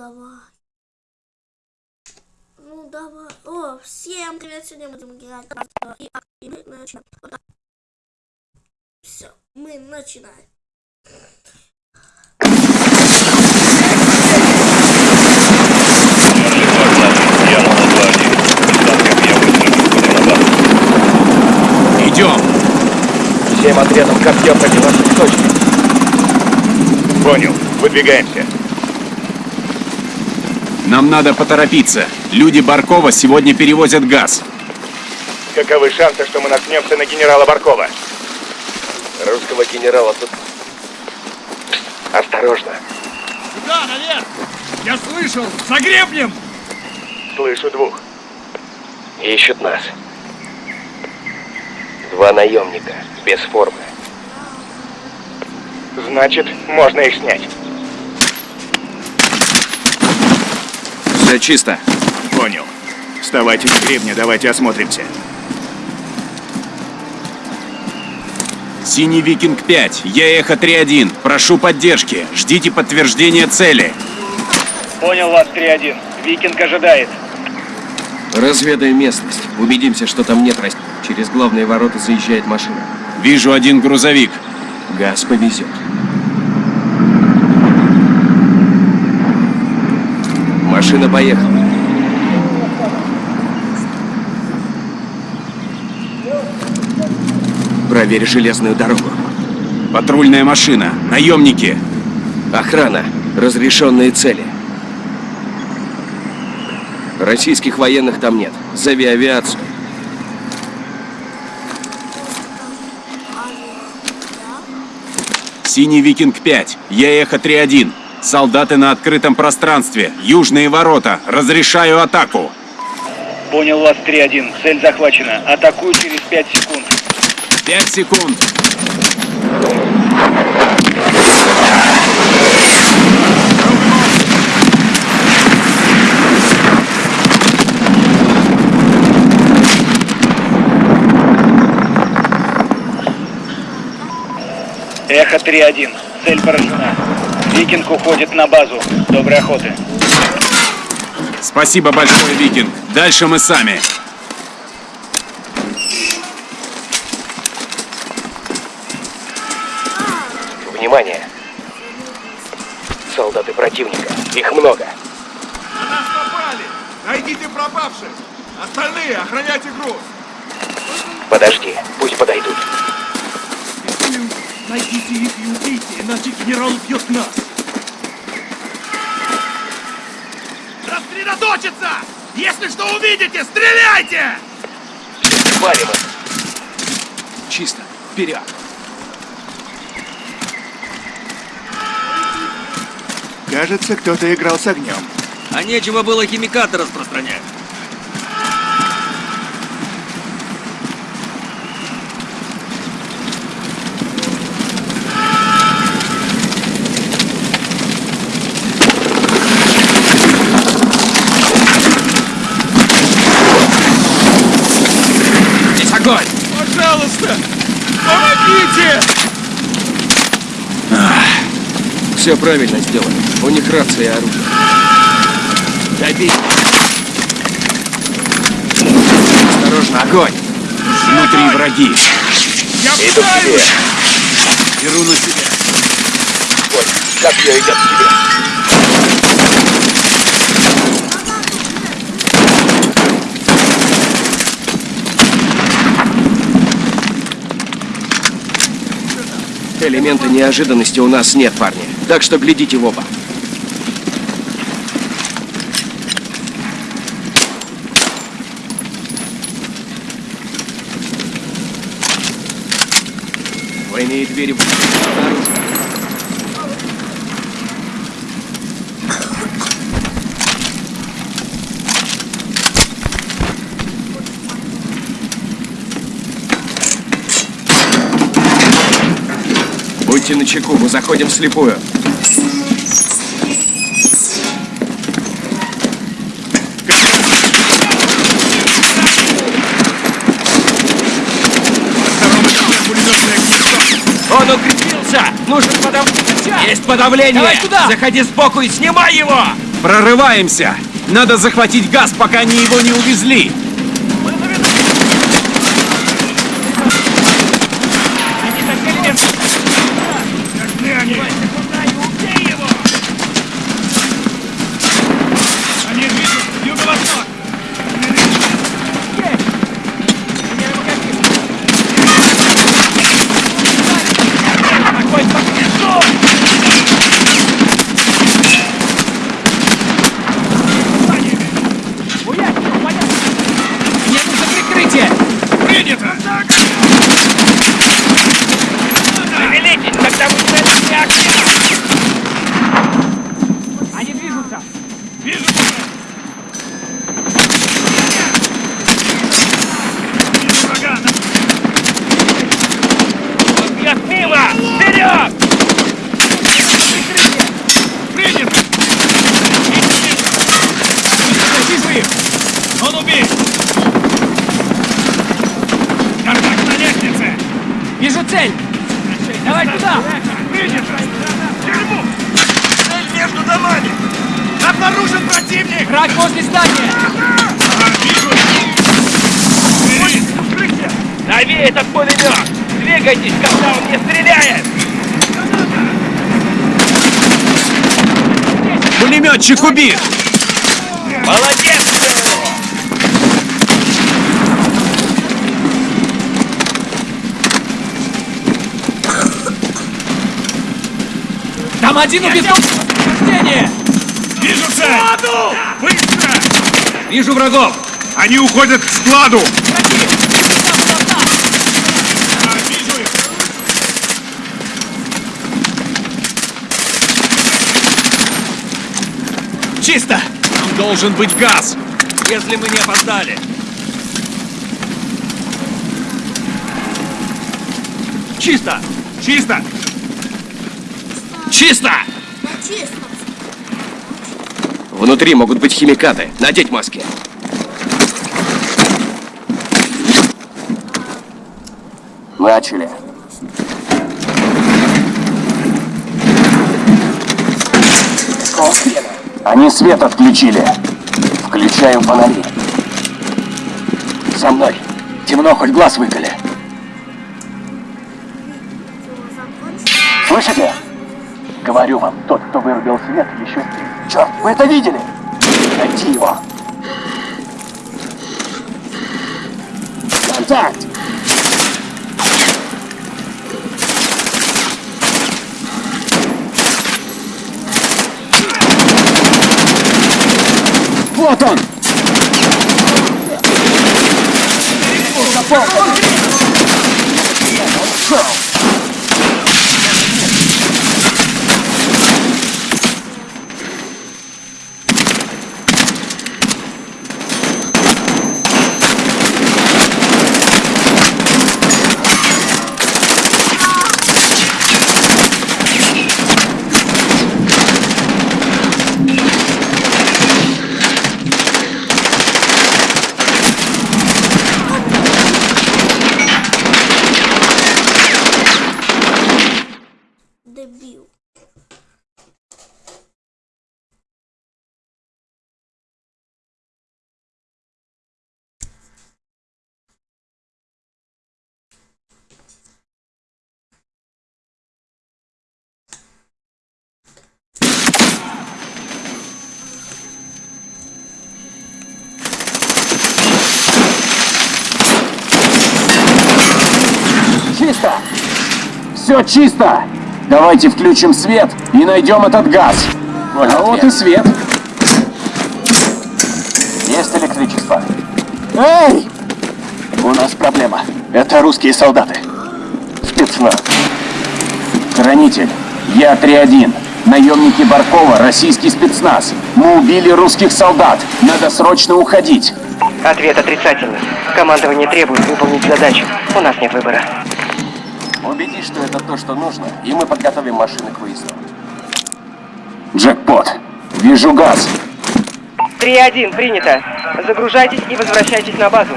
давай. Ну давай. О, всем привет, сегодня мы будем играть и, и мы начинаем. Все, мы начинаем. Идем. Всем отрядом копье против наших точек. Понял. Выдвигаемся. Нам надо поторопиться. Люди Баркова сегодня перевозят газ. Каковы шансы, что мы наткнемся на генерала Баркова? Русского генерала тут... Осторожно. Да, наверх! Я слышал! За гребнем! Слышу двух. Ищут нас. Два наемника, без формы. Значит, можно их снять. Все чисто. Понял. Вставайте с гребня, давайте осмотримся. Синий Викинг 5. Я Эхо 3-1. Прошу поддержки. Ждите подтверждения цели. Понял вас, 3-1. Викинг ожидает. Разведаем местность. Убедимся, что там нет растений. Через главные ворота заезжает машина. Вижу один грузовик. Газ повезет. Машина поехала. Проверь железную дорогу. Патрульная машина. Наемники. Охрана. Разрешенные цели. Российских военных там нет. Зови авиацию. Синий Викинг 5. Я Эхо 3-1. Солдаты на открытом пространстве. Южные ворота. Разрешаю атаку. Понял вас, 3-1. Цель захвачена. Атакую через 5 секунд. 5 секунд. Эхо 3-1. Цель поражена. Викинг уходит на базу. Доброй охоты. Спасибо большое, Викинг. Дальше мы сами. Внимание! Солдаты противника. Их много. На нас напали! Найдите пропавших! Остальные охраняйте груз! Подожди, пусть подойдут. Найдите их и убейте, иначе генерал убьет нас! Рассредоточиться! Если что увидите, стреляйте! Их. Чисто. Вперед. Кажется, кто-то играл с огнем. А нечего было химикаты распространять. Огонь! Пожалуйста! Помогите! Все правильно сделано. У них рация и оружие. Добей. Осторожно, огонь! Внутри враги. Я Иду к тебе. Беру на себя. Вот, копье идет к тебе. Элемента неожиданности у нас нет, парни. Так что глядите в оба. Двойные двери в... Будьте начеку, мы заходим вслепую. Он укрепился! Нужен подав... Есть подавление! Давай туда! Заходи сбоку и снимай его! Прорываемся! Надо захватить газ, пока они его не увезли! Где они? Они движутся в юго-восток. Принято! Увеличить, когда вы целите активно! Вижу! Вижу врага! Я мимо! Вперед! Принято! Вижу их! Он убит! Контакт на лестнице! Вижу цель! Давай туда! Принято! Тюрьму! Цель между домами! Обнаружен противник! Враг возле здания! Дави этот пулемет! Двигайтесь, когда он не стреляет! Пулеметчик убит! Молодец! Там один убит! Сопровождение! Вижу цель! Быстро! Вижу врагов! Они уходят к складу! А, вижу их! Чисто! Там должен быть газ! Если мы не опоздали. Чисто! Чисто! Чисто! Чисто. Внутри могут быть химикаты. Надеть маски. Начали. Они свет отключили. Включаем фонари. За мной. Темно, хоть глаз выколи. Тот, кто вырубил свет, еще... Черт, вы это видели? Найти его. Контакт! Вот он! Дебил. Чисто! Все чисто! Давайте включим свет и найдем этот газ. а вот и свет. Есть электричество. Эй! У нас проблема. Это русские солдаты. Спецназ. Хранитель. Я 3-1. Наемники Баркова, российский спецназ. Мы убили русских солдат. Надо срочно уходить. Ответ отрицательный. Командование требует выполнить задачу. У нас нет выбора. Убедись, что это то, что нужно, и мы подготовим машины к выезду. Джекпот, вижу газ. 3-1, принято. Загружайтесь и возвращайтесь на базу.